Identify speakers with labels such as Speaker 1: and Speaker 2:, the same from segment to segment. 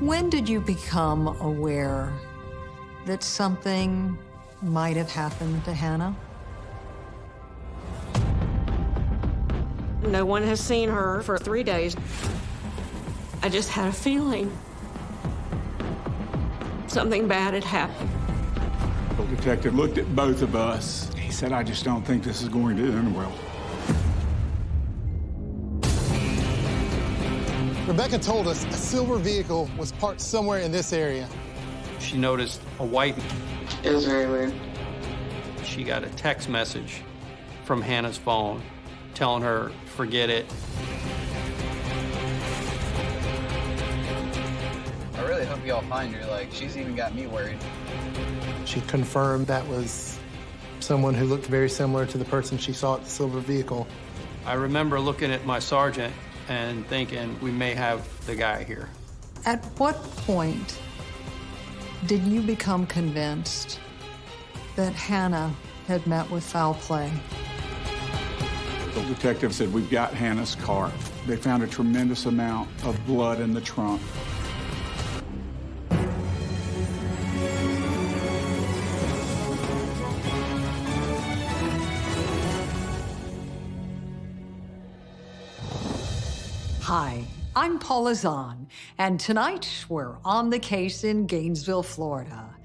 Speaker 1: When did you become aware that something might have happened to Hannah?
Speaker 2: No one has seen her for three days. I just had a feeling something bad had happened.
Speaker 3: The detective looked at both of us. He said, I just don't think this is going to end well.
Speaker 4: Rebecca told us a silver vehicle was parked somewhere in this area.
Speaker 5: She noticed a white.
Speaker 6: It was very weird.
Speaker 5: She got a text message from Hannah's phone telling her, forget it.
Speaker 7: I really hope y'all find her. Like, she's even got me worried.
Speaker 4: She confirmed that was someone who looked very similar to the person she saw at the silver vehicle.
Speaker 5: I remember looking at my sergeant and thinking we may have the guy here.
Speaker 1: At what point did you become convinced that Hannah had met with foul play?
Speaker 3: The detective said, we've got Hannah's car. They found a tremendous amount of blood in the trunk.
Speaker 1: Hi, I'm Paula Zahn, and tonight we're on the case in Gainesville, Florida.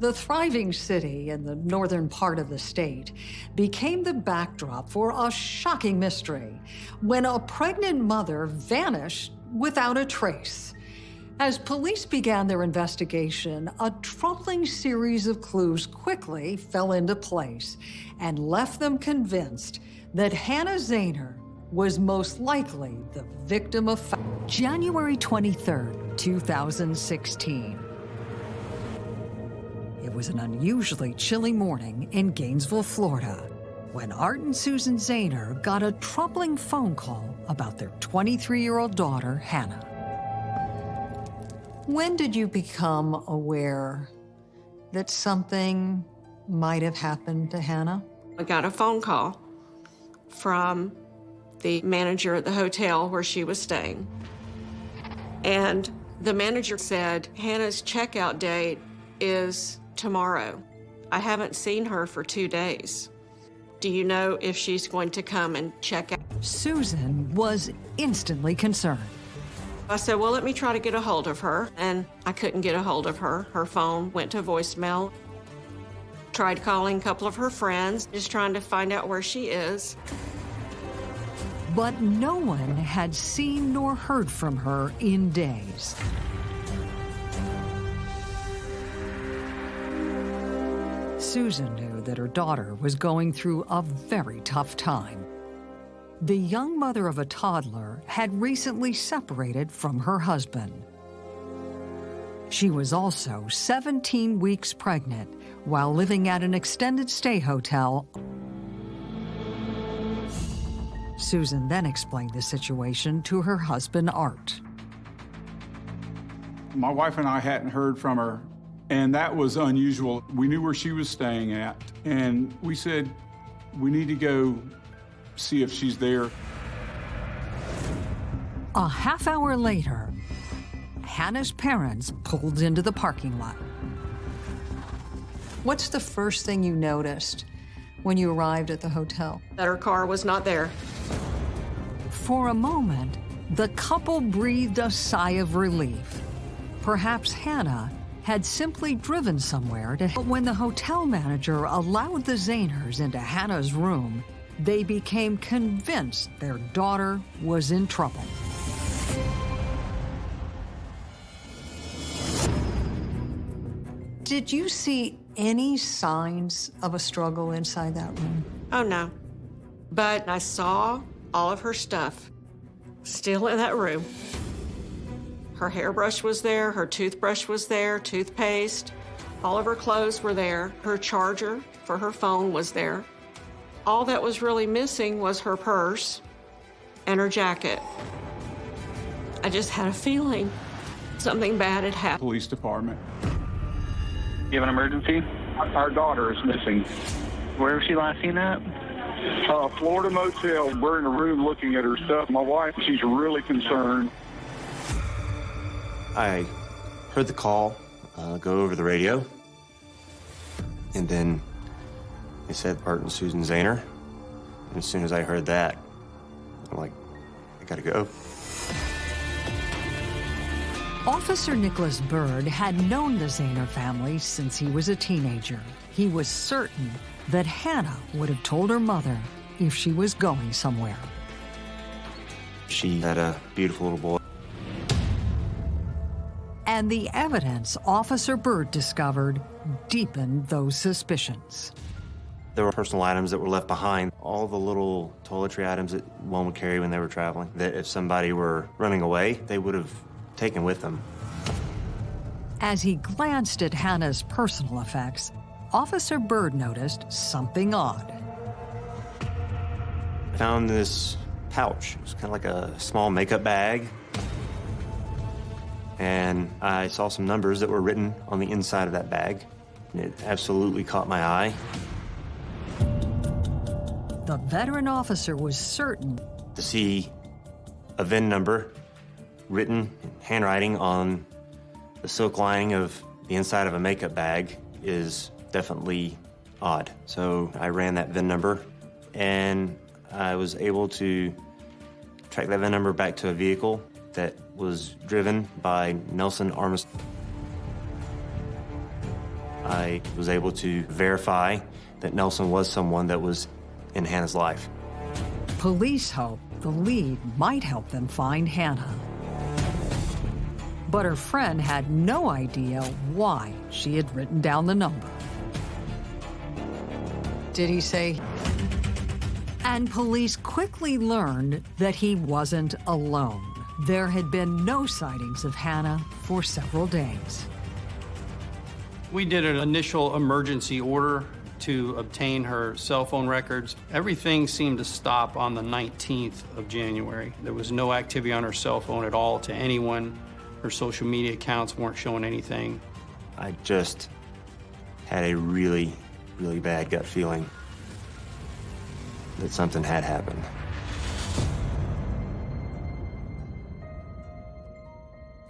Speaker 1: The thriving city in the northern part of the state became the backdrop for a shocking mystery when a pregnant mother vanished without a trace. As police began their investigation, a troubling series of clues quickly fell into place and left them convinced that Hannah Zahner was most likely the victim of January 23, 2016. It was an unusually chilly morning in Gainesville, Florida, when Art and Susan Zahner got a troubling phone call about their 23-year-old daughter, Hannah. When did you become aware that something might have happened to Hannah?
Speaker 2: I got a phone call from the manager at the hotel where she was staying. And the manager said, Hannah's checkout date is tomorrow. I haven't seen her for two days. Do you know if she's going to come and check out?
Speaker 1: Susan was instantly concerned.
Speaker 2: I said, well, let me try to get a hold of her. And I couldn't get a hold of her. Her phone went to voicemail. Tried calling a couple of her friends, just trying to find out where she is.
Speaker 1: But no one had seen nor heard from her in days. Susan knew that her daughter was going through a very tough time. The young mother of a toddler had recently separated from her husband. She was also 17 weeks pregnant while living at an extended stay hotel. Susan then explained the situation to her husband, Art.
Speaker 3: My wife and I hadn't heard from her, and that was unusual. We knew where she was staying at, and we said, we need to go see if she's there.
Speaker 1: A half hour later, Hannah's parents pulled into the parking lot. What's the first thing you noticed when you arrived at the hotel?
Speaker 2: That her car was not there.
Speaker 1: For a moment, the couple breathed a sigh of relief. Perhaps Hannah had simply driven somewhere to... But when the hotel manager allowed the Zahners into Hannah's room, they became convinced their daughter was in trouble. Did you see any signs of a struggle inside that room?
Speaker 2: Oh, no. But I saw all of her stuff still in that room. Her hairbrush was there, her toothbrush was there, toothpaste, all of her clothes were there, her charger for her phone was there. All that was really missing was her purse and her jacket. I just had a feeling something bad had happened.
Speaker 3: Police department.
Speaker 8: You have an emergency?
Speaker 3: Our daughter is missing.
Speaker 8: Where was she last seen at?
Speaker 3: Uh, Florida Motel. We're in a room looking at her stuff. My wife, she's really concerned.
Speaker 9: I
Speaker 6: heard the call uh, go over the radio, and then they said Bert and Susan Zahner. And as soon as I heard that, I'm like, I gotta go.
Speaker 1: Officer Nicholas Bird had known the Zahner family since he was a teenager. He was certain that Hannah would have told her mother if she was going somewhere.
Speaker 6: She had a beautiful little boy.
Speaker 1: And the evidence Officer Bird discovered deepened those suspicions.
Speaker 6: There were personal items that were left behind, all the little toiletry items that one would carry when they were traveling, that if somebody were running away, they would have taken with them.
Speaker 1: As he glanced at Hannah's personal effects, Officer Bird noticed something odd.
Speaker 6: I found this pouch. It was kind of like a small makeup bag. And I saw some numbers that were written on the inside of that bag. And it absolutely caught my eye.
Speaker 1: The veteran officer was certain
Speaker 6: To see a VIN number written in handwriting on the silk lining of the inside of a makeup bag is definitely odd. So I ran that VIN number and I was able to track that VIN number back to a vehicle that was driven by Nelson Armstrong. I was able to verify that Nelson was someone that was in Hannah's life.
Speaker 1: police hope the lead might help them find Hannah. But her friend had no idea why she had written down the number. Did he say? And police quickly learned that he wasn't alone. There had been no sightings of Hannah for several days.
Speaker 5: We did an initial emergency order to obtain her cell phone records. Everything seemed to stop on the 19th of January. There was no activity on her cell phone at all to anyone. Her social media accounts weren't showing anything.
Speaker 6: I just had a really, really bad gut feeling that something had happened.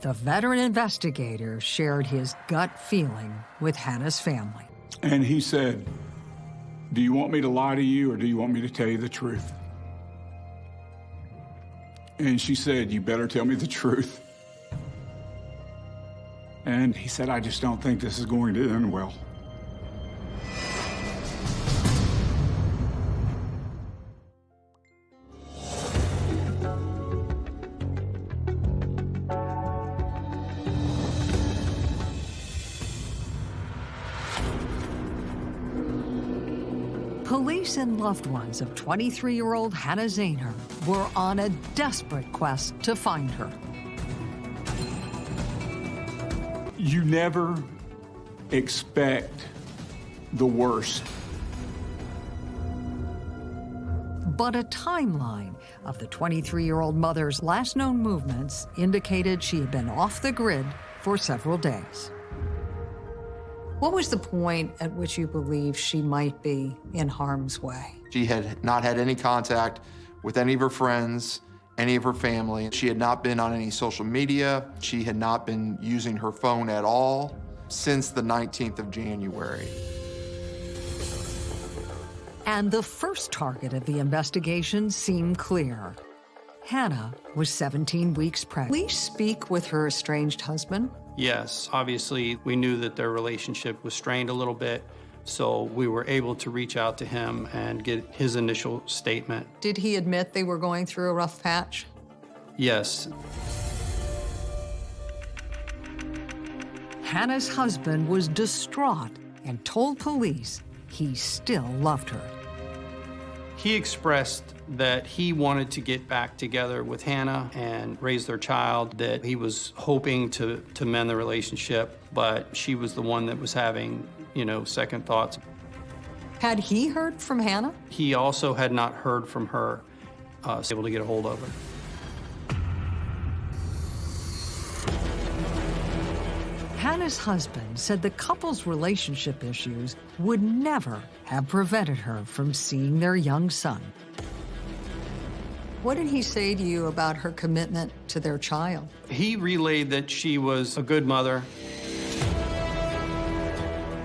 Speaker 1: The veteran investigator shared his gut feeling with Hannah's family.
Speaker 3: And he said, Do you want me to lie to you or do you want me to tell you the truth? And she said, You better tell me the truth. And he said, I just don't think this is going to end well.
Speaker 1: Loved ones of 23-year-old Hannah Zahner were on a desperate quest to find her.
Speaker 3: You never expect the worst.
Speaker 1: But a timeline of the 23-year-old mother's last known movements indicated she had been off the grid for several days. What was the point at which you believe she might be in harm's way?
Speaker 9: She had not had any contact with any of her friends, any of her family. She had not been on any social media. She had not been using her phone at all since the 19th of January.
Speaker 1: And the first target of the investigation seemed clear. Hannah was 17 weeks pregnant. Police speak with her estranged husband.
Speaker 5: Yes, obviously, we knew that their relationship was strained a little bit, so we were able to reach out to him and get his initial statement.
Speaker 1: Did he admit they were going through a rough patch?
Speaker 5: Yes,
Speaker 1: Hannah's husband was distraught and told police he still loved her.
Speaker 5: He expressed that he wanted to get back together with Hannah and raise their child, that he was hoping to, to mend the relationship, but she was the one that was having, you know, second thoughts.
Speaker 1: Had he heard from Hannah?
Speaker 5: He also had not heard from her, uh, was able to get a hold of her.
Speaker 1: Hannah's husband said the couple's relationship issues would never have prevented her from seeing their young son. What did he say to you about her commitment to their child?
Speaker 5: He relayed that she was a good mother.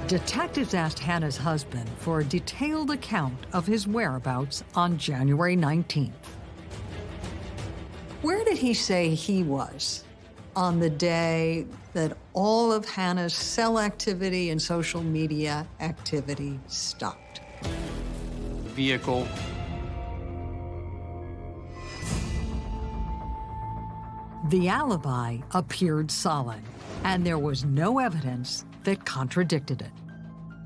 Speaker 1: Detectives asked Hannah's husband for a detailed account of his whereabouts on January 19th. Where did he say he was on the day that all of Hannah's cell activity and social media activity stopped?
Speaker 5: Vehicle.
Speaker 1: The alibi appeared solid, and there was no evidence that contradicted it.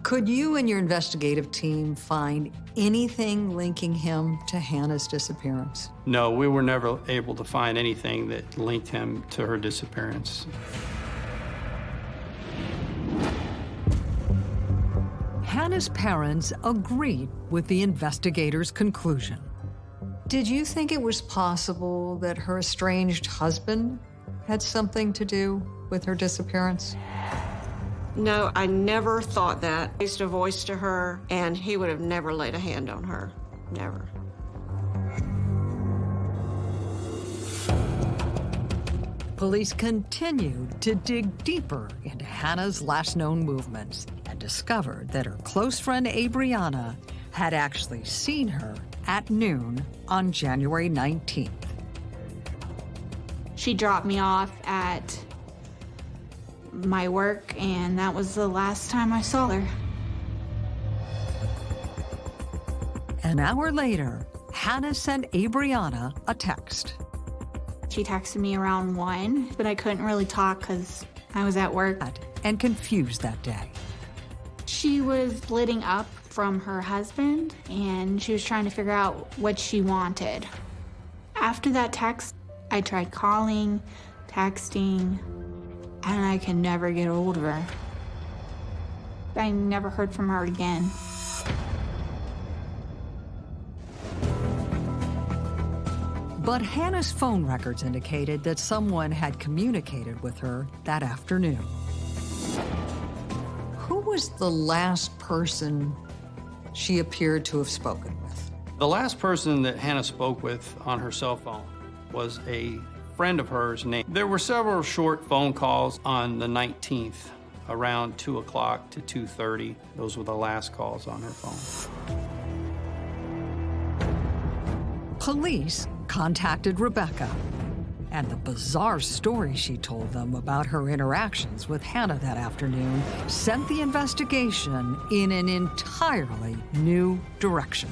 Speaker 1: Could you and your investigative team find anything linking him to Hannah's disappearance?
Speaker 5: No, we were never able to find anything that linked him to her disappearance.
Speaker 1: Hannah's parents agreed with the investigators' conclusion. Did you think it was possible that her estranged husband had something to do with her disappearance?
Speaker 2: No, I never thought that. I raised a voice to her, and he would have never laid a hand on her. Never.
Speaker 1: Police continued to dig deeper into Hannah's last known movements and discovered that her close friend Abriana had actually seen her at noon on January 19th.
Speaker 10: She dropped me off at my work, and that was the last time I saw her.
Speaker 1: An hour later, Hannah sent Abriana a text.
Speaker 10: She texted me around 1, but I couldn't really talk because I was at work.
Speaker 1: And confused that day.
Speaker 10: She was splitting up from her husband, and she was trying to figure out what she wanted. After that text, I tried calling, texting, and I can never get a hold of her. I never heard from her again.
Speaker 1: But Hannah's phone records indicated that someone had communicated with her that afternoon. Who was the last person she appeared to have spoken with?
Speaker 5: The last person that Hannah spoke with on her cell phone was a friend of hers named. There were several short phone calls on the 19th around 2 o'clock to 2.30. Those were the last calls on her phone.
Speaker 1: Police contacted Rebecca, and the bizarre story she told them about her interactions with Hannah that afternoon sent the investigation in an entirely new direction.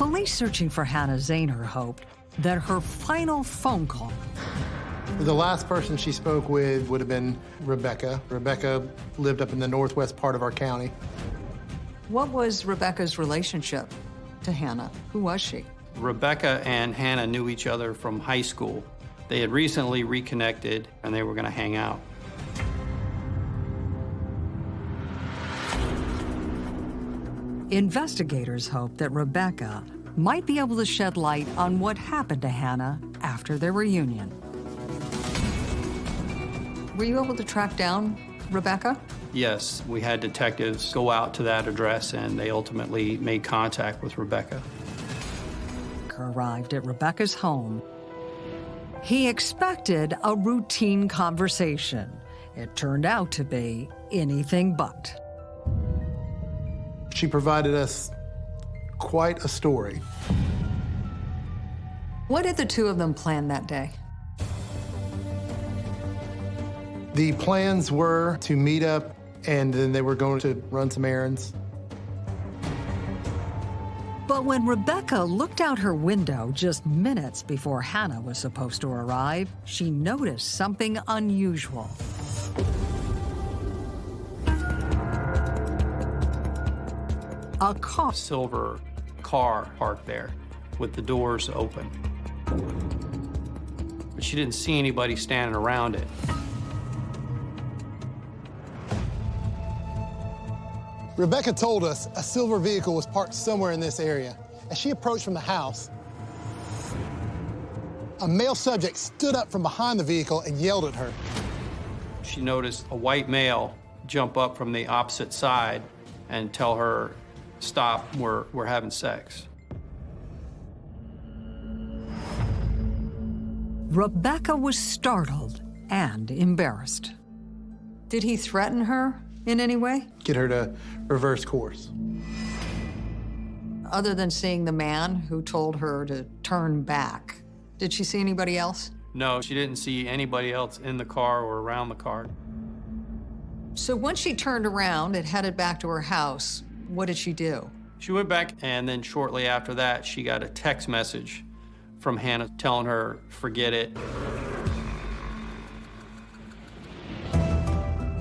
Speaker 1: Police searching for Hannah Zahner hoped that her final phone call
Speaker 4: The last person she spoke with would have been Rebecca. Rebecca lived up in the northwest part of our county.
Speaker 1: What was Rebecca's relationship to Hannah? Who was she?
Speaker 5: Rebecca and Hannah knew each other from high school. They had recently reconnected and they were going to hang out.
Speaker 1: Investigators hope that Rebecca might be able to shed light on what happened to Hannah after their reunion. Were you able to track down Rebecca?
Speaker 5: Yes, we had detectives go out to that address and they ultimately made contact with Rebecca.
Speaker 1: Arrived at Rebecca's home. He expected a routine conversation. It turned out to be anything but.
Speaker 4: She provided us quite a story.
Speaker 1: What did the two of them plan that day?
Speaker 4: The plans were to meet up and then they were going to run some errands.
Speaker 1: But when Rebecca looked out her window just minutes before Hannah was supposed to arrive, she noticed something unusual. A car.
Speaker 5: Silver car parked there with the doors open. But she didn't see anybody standing around it.
Speaker 4: Rebecca told us a silver vehicle was parked somewhere in this area. As she approached from the house, a male subject stood up from behind the vehicle and yelled at her.
Speaker 5: She noticed a white male jump up from the opposite side and tell her, stop, we're, we're having sex.
Speaker 1: Rebecca was startled and embarrassed. Did he threaten her in any way?
Speaker 4: Get her to reverse course.
Speaker 1: Other than seeing the man who told her to turn back, did she see anybody else?
Speaker 5: No, she didn't see anybody else in the car or around the car.
Speaker 1: So once she turned around and headed back to her house, what did she do?
Speaker 5: She went back, and then shortly after that, she got a text message from Hannah telling her, forget it.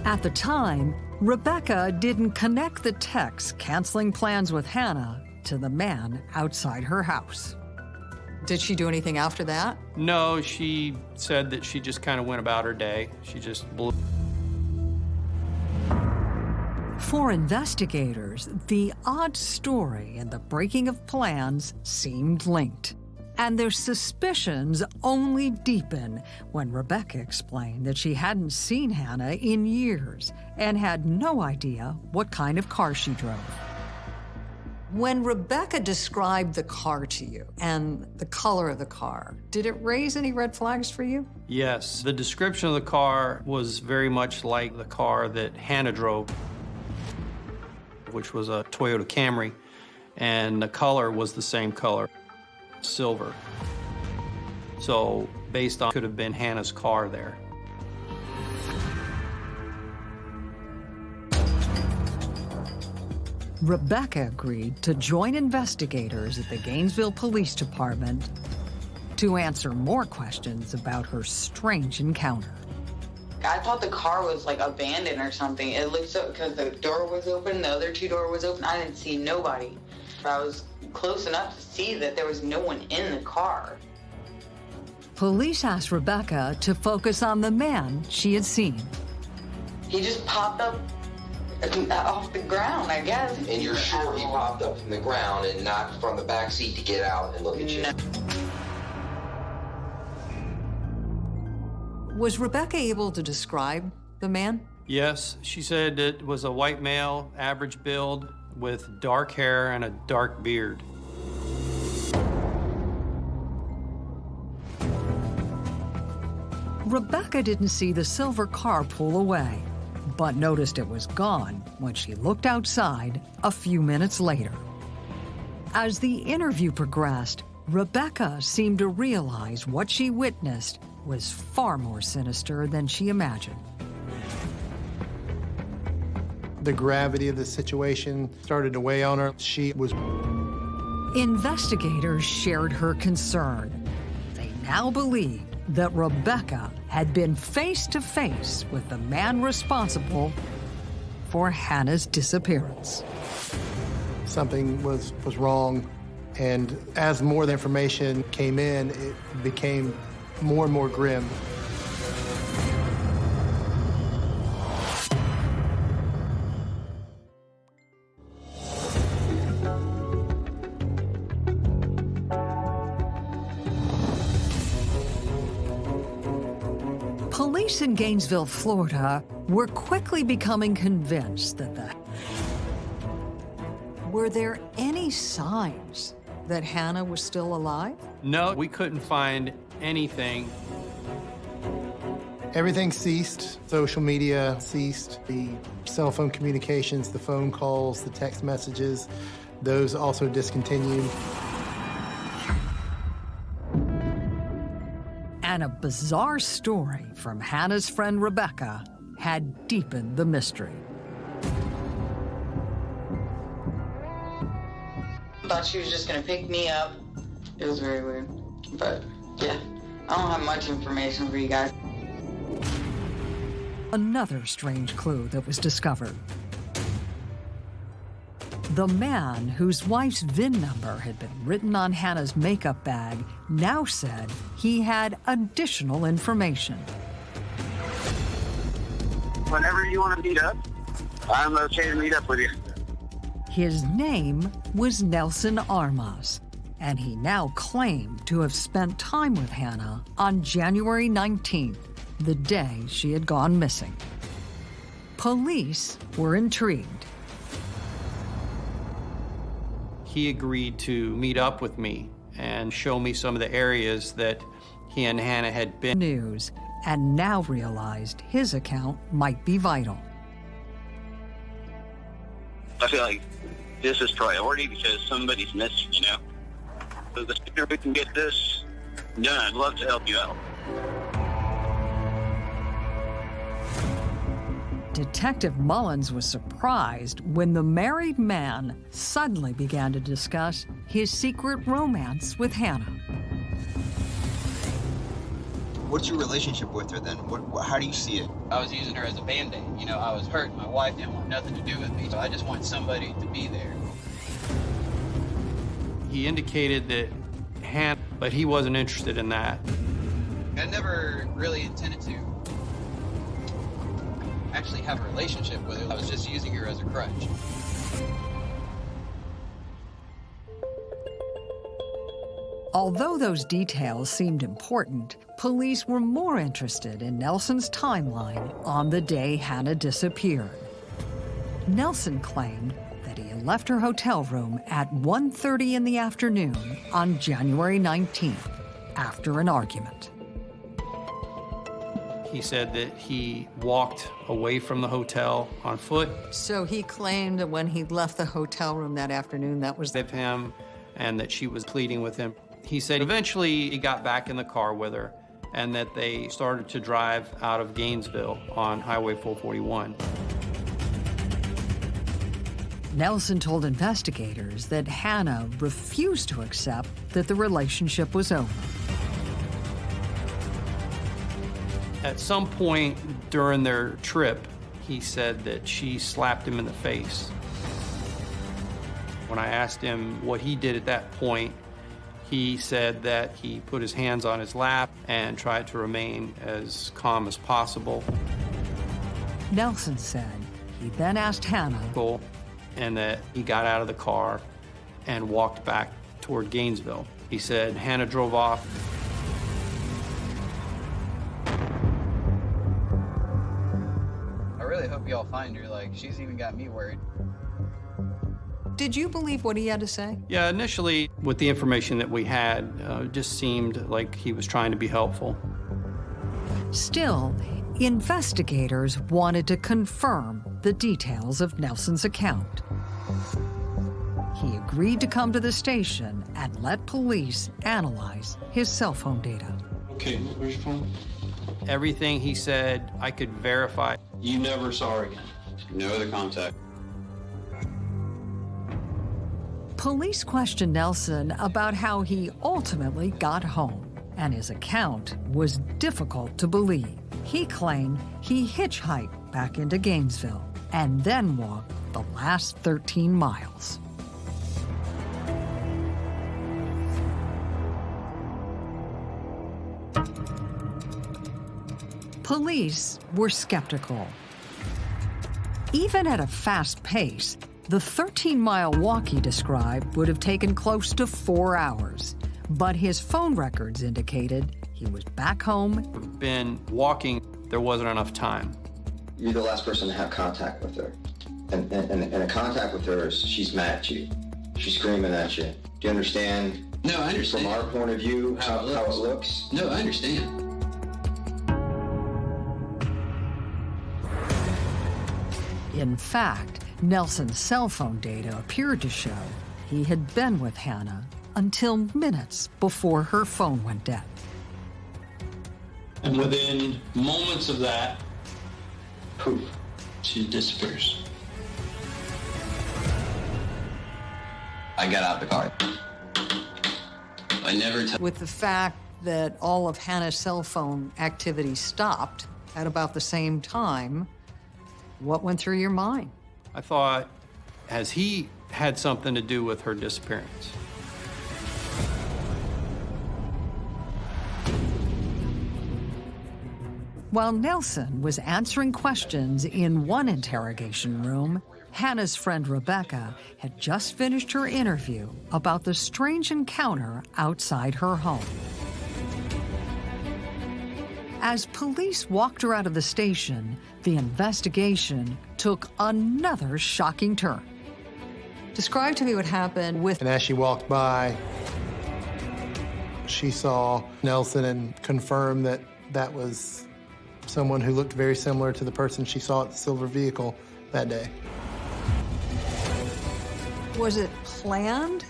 Speaker 1: At the time, Rebecca didn't connect the text canceling plans with Hannah to the man outside her house. Did she do anything after that?
Speaker 5: No, she said that she just kind of went about her day. She just blew.
Speaker 1: For investigators, the odd story and the breaking of plans seemed linked. And their suspicions only deepened when Rebecca explained that she hadn't seen Hannah in years and had no idea what kind of car she drove. When Rebecca described the car to you and the color of the car, did it raise any red flags for you?
Speaker 5: Yes, the description of the car was very much like the car that Hannah drove, which was a Toyota Camry, and the color was the same color silver. So based on could have been Hannah's car there.
Speaker 1: Rebecca agreed to join investigators at the Gainesville Police Department to answer more questions about her strange encounter.
Speaker 11: I thought the car was like abandoned or something. It looked so because the door was open, the other two door was open. I didn't see nobody. But I was close enough to see that there was no one in the car.
Speaker 1: Police asked Rebecca to focus on the man she had seen.
Speaker 11: He just popped up uh, off the ground, I guess.
Speaker 12: And you're sure he popped up from the ground and not from the back seat to get out and look at you?
Speaker 11: No.
Speaker 1: Was Rebecca able to describe the man?
Speaker 5: Yes, she said it was a white male, average build, with dark hair and a dark beard.
Speaker 1: Rebecca didn't see the silver car pull away, but noticed it was gone when she looked outside a few minutes later. As the interview progressed, Rebecca seemed to realize what she witnessed was far more sinister than she imagined.
Speaker 4: The gravity of the situation started to weigh on her. She was.
Speaker 1: Investigators shared her concern. They now believed that Rebecca had been face to face with the man responsible for Hannah's disappearance.
Speaker 4: Something was, was wrong, and as more information came in, it became more and more grim.
Speaker 1: Police in Gainesville, Florida were quickly becoming convinced that the... Were there any signs that Hannah was still alive?
Speaker 5: No, we couldn't find anything.
Speaker 4: Everything ceased. Social media ceased. The cell phone communications, the phone calls, the text messages, those also discontinued.
Speaker 1: And a bizarre story from Hannah's friend Rebecca had deepened the mystery.
Speaker 11: Thought she was just gonna pick me up. It was very weird. But yeah, I don't have much information for you guys.
Speaker 1: Another strange clue that was discovered. The man whose wife's VIN number had been written on Hannah's makeup bag now said he had additional information.
Speaker 13: Whenever you want to meet up, I'm okay to meet up with you.
Speaker 1: His name was Nelson Armas, and he now claimed to have spent time with Hannah on January 19th, the day she had gone missing. Police were intrigued.
Speaker 5: He agreed to meet up with me and show me some of the areas that he and Hannah had been.
Speaker 1: News, and now realized his account might be vital.
Speaker 13: I feel like this is priority because somebody's missing, you know? So the sooner we can get this done, I'd love to help you out.
Speaker 1: Detective Mullins was surprised when the married man suddenly began to discuss his secret romance with Hannah.
Speaker 14: What's your relationship with her then? What, what, how do you see it?
Speaker 7: I was using her as a band-aid. You know, I was hurt. My wife didn't want nothing to do with me, so I just want somebody to be there.
Speaker 5: He indicated that Hannah, but he wasn't interested in that.
Speaker 7: I never really intended to actually have a relationship with her. I was just using her as a crutch.
Speaker 1: Although those details seemed important, police were more interested in Nelson's timeline on the day Hannah disappeared. Nelson claimed that left her hotel room at 1.30 in the afternoon on January 19th after an argument.
Speaker 5: He said that he walked away from the hotel on foot.
Speaker 2: So he claimed that when he left the hotel room that afternoon, that was
Speaker 5: with him and that she was pleading with him. He said eventually he got back in the car with her and that they started to drive out of Gainesville on Highway 441.
Speaker 1: Nelson told investigators that Hannah refused to accept that the relationship was over.
Speaker 5: At some point during their trip, he said that she slapped him in the face. When I asked him what he did at that point, he said that he put his hands on his lap and tried to remain as calm as possible.
Speaker 1: Nelson said he then asked Hannah
Speaker 5: and that he got out of the car and walked back toward Gainesville. He said Hannah drove off.
Speaker 7: I really hope y'all find her. Like, she's even got me worried.
Speaker 2: Did you believe what he had to say?
Speaker 5: Yeah, initially, with the information that we had, uh, it just seemed like he was trying to be helpful.
Speaker 1: Still, investigators wanted to confirm the details of Nelson's account. He agreed to come to the station and let police analyze his cell phone data.
Speaker 5: Okay, where's your phone? Everything he said, I could verify.
Speaker 15: You never saw her again? No other contact?
Speaker 1: Police questioned Nelson about how he ultimately got home, and his account was difficult to believe. He claimed he hitchhiked back into Gainesville and then walked the last 13 miles. Police were skeptical. Even at a fast pace, the 13-mile walk he described would have taken close to four hours, but his phone records indicated he was back home.
Speaker 5: Been walking, there wasn't enough time.
Speaker 12: You're the last person to have contact with her. And, and, and a contact with her she's mad at you. She's screaming at you. Do you understand?
Speaker 15: No, I understand.
Speaker 12: From our point of view, how, how, it, how it looks?
Speaker 15: No, I understand.
Speaker 1: In fact, Nelson's cell phone data appeared to show he had been with Hannah until minutes before her phone went dead.
Speaker 15: And within moments of that, poof, she disappears. I got out the car. I never
Speaker 2: With the fact that all of Hannah's cell phone activity stopped at about the same time, what went through your mind?
Speaker 5: I thought, has he had something to do with her disappearance?
Speaker 1: While Nelson was answering questions in one interrogation room, Hannah's friend Rebecca had just finished her interview about the strange encounter outside her home. As police walked her out of the station, the investigation took another shocking turn. Describe to me what happened with.
Speaker 4: And as she walked by, she saw Nelson and confirmed that that was someone who looked very similar to the person she saw at the silver vehicle that day.
Speaker 1: Was it planned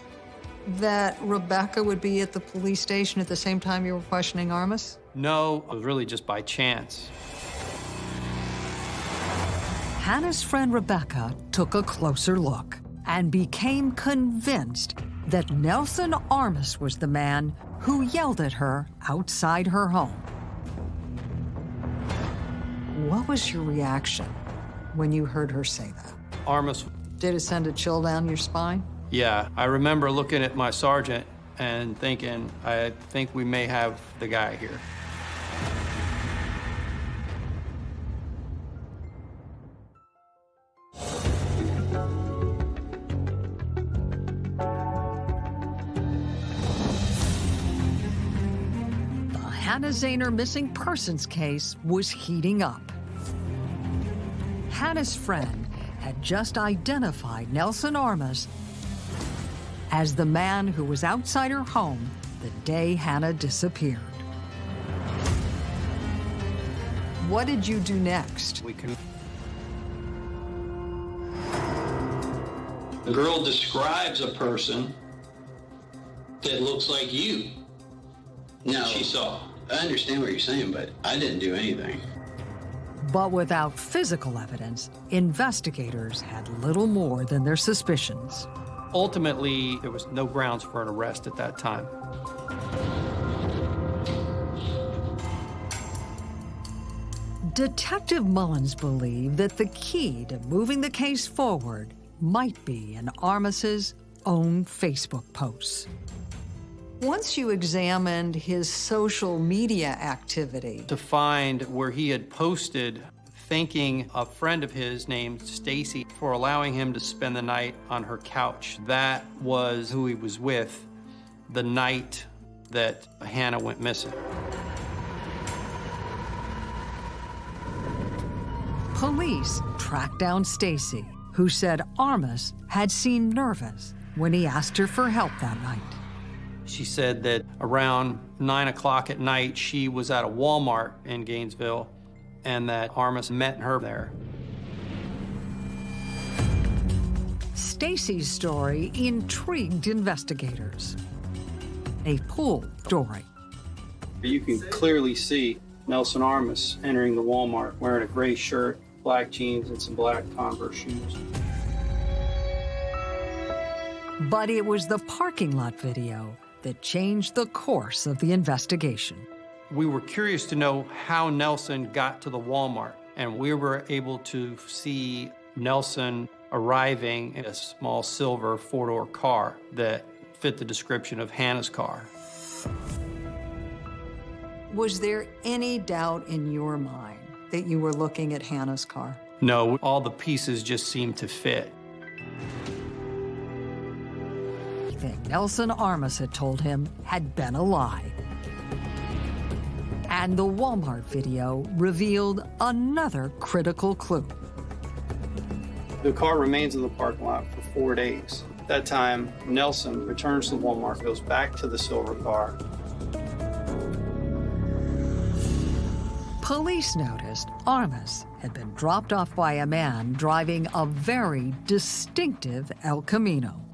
Speaker 1: that Rebecca would be at the police station at the same time you were questioning Armas?
Speaker 5: No, it was really just by chance.
Speaker 1: Hannah's friend Rebecca took a closer look and became convinced that Nelson Armas was the man who yelled at her outside her home. What was your reaction when you heard her say that?
Speaker 5: Armas,
Speaker 1: Did it send a chill down your spine?
Speaker 5: yeah, I remember looking at my sergeant and thinking, I think we may have the guy here.
Speaker 1: The Hannah Zahner missing persons case was heating up. Hannah's friend just identified Nelson Armas as the man who was outside her home the day Hannah disappeared. What did you do next?
Speaker 5: We can.
Speaker 15: The girl describes a person that looks like you.
Speaker 7: No.
Speaker 15: She saw.
Speaker 7: I understand what you're saying, but I didn't do anything.
Speaker 1: But without physical evidence, investigators had little more than their suspicions.
Speaker 5: Ultimately, there was no grounds for an arrest at that time.
Speaker 1: Detective Mullins believed that the key to moving the case forward might be in Armas's own Facebook posts. Once you examined his social media activity,
Speaker 5: To find where he had posted thanking a friend of his named Stacy for allowing him to spend the night on her couch. That was who he was with the night that Hannah went missing.
Speaker 1: police tracked down Stacy, who said Armas had seemed nervous when he asked her for help that night.
Speaker 5: She said that around 9 o'clock at night, she was at a Walmart in Gainesville and that Armas met her there.
Speaker 1: Stacy's story intrigued investigators. A pool story.
Speaker 5: You can clearly see Nelson Armas entering the Walmart wearing a gray shirt, black jeans, and some black Converse shoes.
Speaker 1: But it was the parking lot video that changed the course of the investigation.
Speaker 5: We were curious to know how Nelson got to the Walmart, and we were able to see Nelson arriving in a small silver four-door car that fit the description of Hannah's car.
Speaker 1: Was there any doubt in your mind that you were looking at Hannah's car?
Speaker 5: No, all the pieces just seemed to fit.
Speaker 1: Everything Nelson Armas had told him had been a lie. And the Walmart video revealed another critical clue.
Speaker 5: The car remains in the parking lot for four days. At that time, Nelson returns to Walmart, goes back to the silver car.
Speaker 1: Police noticed Armas had been dropped off by a man driving a very distinctive El Camino.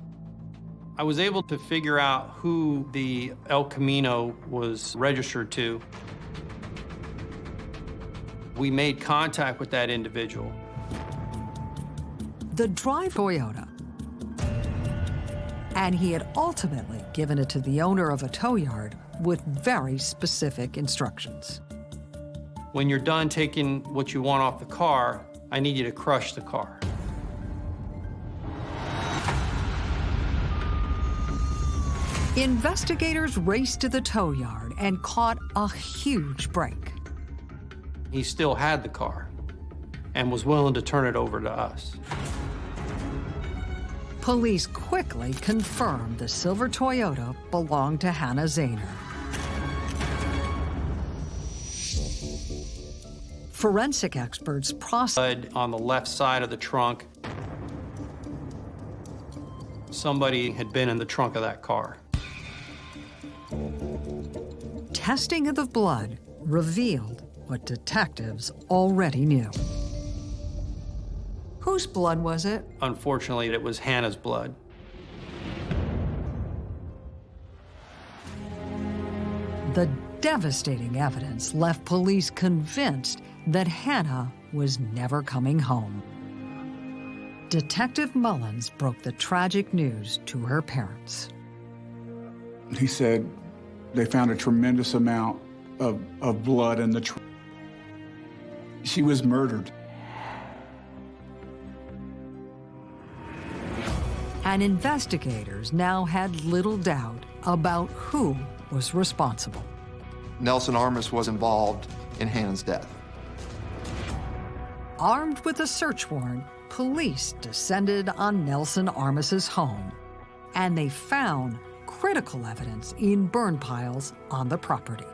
Speaker 5: I was able to figure out who the El Camino was registered to. We made contact with that individual.
Speaker 1: The drive Toyota. And he had ultimately given it to the owner of a tow yard with very specific instructions.
Speaker 5: When you're done taking what you want off the car, I need you to crush the car.
Speaker 1: Investigators raced to the tow yard and caught a huge break.
Speaker 5: He still had the car and was willing to turn it over to us.
Speaker 1: Police quickly confirmed the silver Toyota belonged to Hannah Zahner. Forensic experts processed
Speaker 5: on the left side of the trunk. Somebody had been in the trunk of that car.
Speaker 1: Testing of the blood revealed what detectives already knew. Whose blood was it?
Speaker 5: Unfortunately, it was Hannah's blood.
Speaker 1: The devastating evidence left police convinced that Hannah was never coming home. Detective Mullins broke the tragic news to her parents.
Speaker 3: He said they found a tremendous amount of, of blood in the trunk. She was murdered.
Speaker 1: And investigators now had little doubt about who was responsible.
Speaker 9: Nelson Armas was involved in Hannah's death.
Speaker 1: Armed with a search warrant, police descended on Nelson Armas's home, and they found critical evidence in burn piles on the property.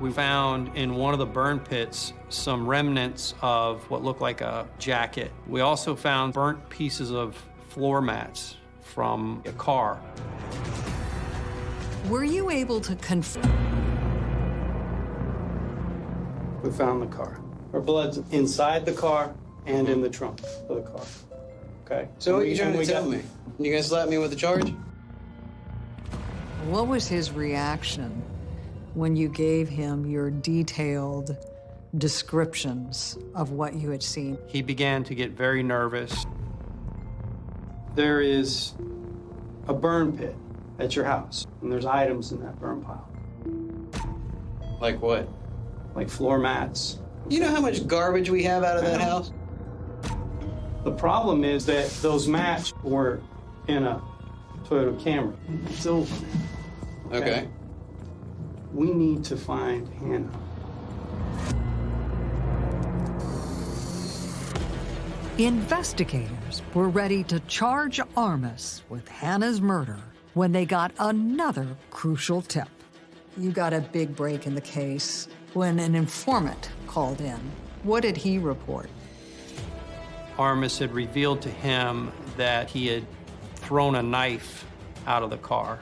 Speaker 5: We found in one of the burn pits some remnants of what looked like a jacket. We also found burnt pieces of floor mats from a car.
Speaker 1: Were you able to confirm?
Speaker 5: We found the car. Her blood's inside the car and in the trunk of the car. Okay?
Speaker 7: So what are you trying to tell me? You gonna slap me with a charge?
Speaker 1: What was his reaction when you gave him your detailed descriptions of what you had seen?
Speaker 5: He began to get very nervous. There is a burn pit at your house, and there's items in that burn pile,
Speaker 7: Like what?
Speaker 5: like floor mats.
Speaker 7: You know how much garbage we have out of that house?
Speaker 5: The problem is that those mats were in a Toyota Camry. It's over.
Speaker 7: Okay.
Speaker 5: We need to find Hannah.
Speaker 1: Investigators were ready to charge Armas with Hannah's murder when they got another crucial tip. You got a big break in the case when an informant called in. What did he report?
Speaker 5: Armas had revealed to him that he had thrown a knife out of the car.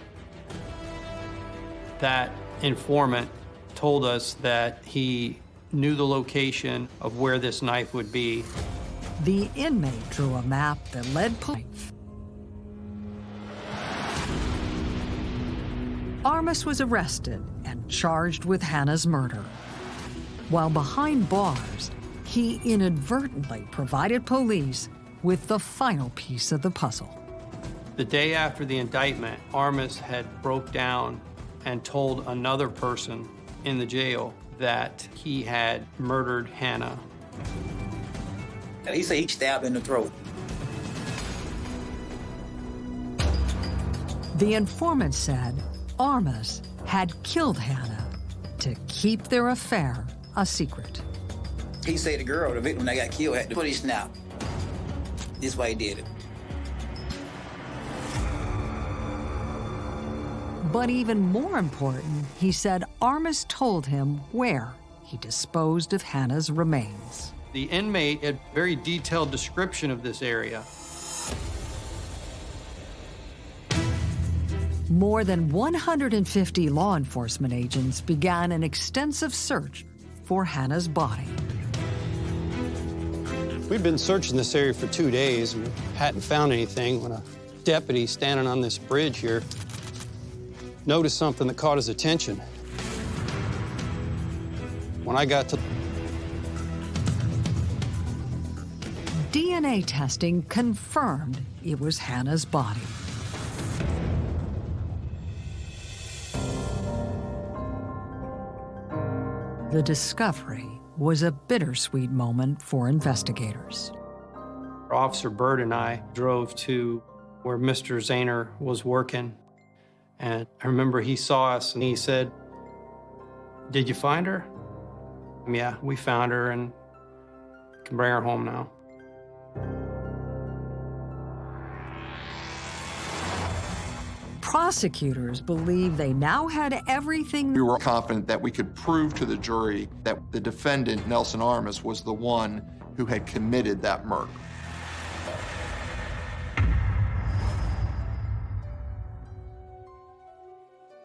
Speaker 5: That informant told us that he knew the location of where this knife would be.
Speaker 1: The inmate drew a map that led police. Armas was arrested and charged with Hannah's murder. While behind bars, he inadvertently provided police with the final piece of the puzzle.
Speaker 5: The day after the indictment, Armas had broke down and told another person in the jail that he had murdered Hannah.
Speaker 16: He said he stabbed in the throat.
Speaker 1: The informant said Armas had killed Hannah to keep their affair a secret.
Speaker 16: He said the girl, the victim that got killed, had to put his snap. This why he did it.
Speaker 1: But even more important, he said Armas told him where he disposed of Hannah's remains.
Speaker 5: The inmate had very detailed description of this area.
Speaker 1: More than 150 law enforcement agents began an extensive search for Hannah's body.
Speaker 5: We'd been searching this area for two days and hadn't found anything when a deputy standing on this bridge here noticed something that caught his attention. When I got to
Speaker 1: DNA testing confirmed it was Hannah's body. The discovery was a bittersweet moment for investigators.
Speaker 5: Officer Bird and I drove to where Mr. Zahner was working. And I remember he saw us and he said, Did you find her? Um, yeah, we found her and can bring her home now.
Speaker 1: Prosecutors believe they now had everything.
Speaker 9: We were confident that we could prove to the jury that the defendant, Nelson Armas, was the one who had committed that murder.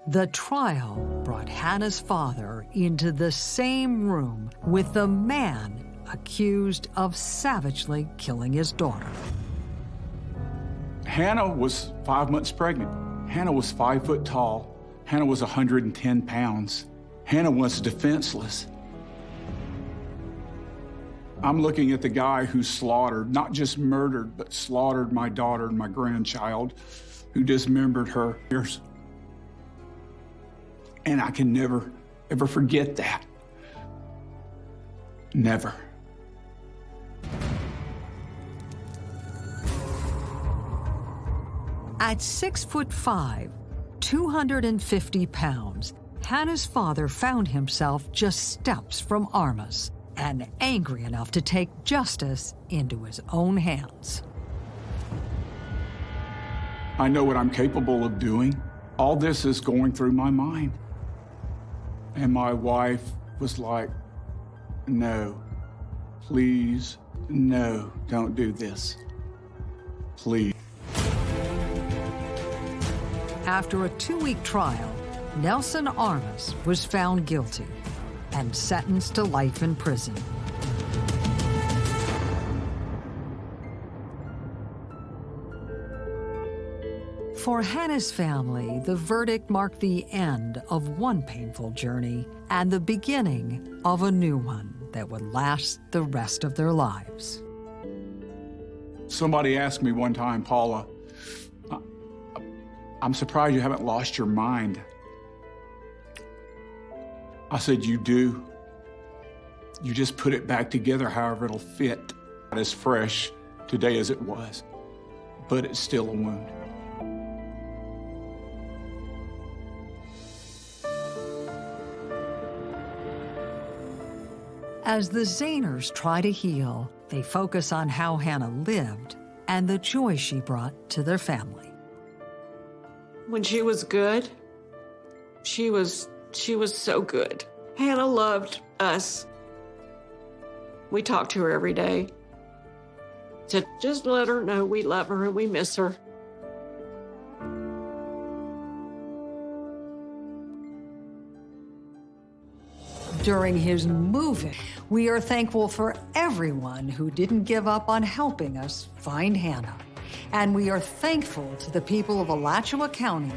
Speaker 1: The trial brought Hannah's father into the same room with the man accused of savagely killing his daughter.
Speaker 3: Hannah was five months pregnant. Hannah was five foot tall. Hannah was 110 pounds. Hannah was defenseless. I'm looking at the guy who slaughtered, not just murdered, but slaughtered my daughter and my grandchild, who dismembered her. And I can never, ever forget that. Never.
Speaker 1: At six foot five, 250 pounds, Hannah's father found himself just steps from Armas and angry enough to take justice into his own hands.
Speaker 3: I know what I'm capable of doing. All this is going through my mind. And my wife was like, no, please, no, don't do this. Please.
Speaker 1: After a two-week trial, Nelson Armas was found guilty and sentenced to life in prison. For Hannah's family, the verdict marked the end of one painful journey and the beginning of a new one that would last the rest of their lives.
Speaker 3: Somebody asked me one time, Paula, I'm surprised you haven't lost your mind. I said, You do. You just put it back together however it'll fit. Not As fresh today as it was, but it's still a wound.
Speaker 1: As the Zayners try to heal, they focus on how Hannah lived and the joy she brought to their family.
Speaker 2: When she was good, she was she was so good. Hannah loved us. We talked to her every day. To just let her know we love her and we miss her.
Speaker 1: During his moving, we are thankful for everyone who didn't give up on helping us find Hannah. And we are thankful to the people of Alachua County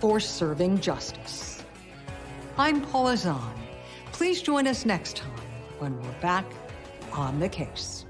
Speaker 1: for serving justice. I'm Paula Zahn. Please join us next time when we're back on the case.